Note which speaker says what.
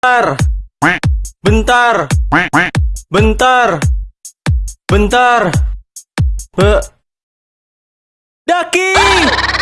Speaker 1: Bentar. Bentar. Bentar. Bentar. Be Daki!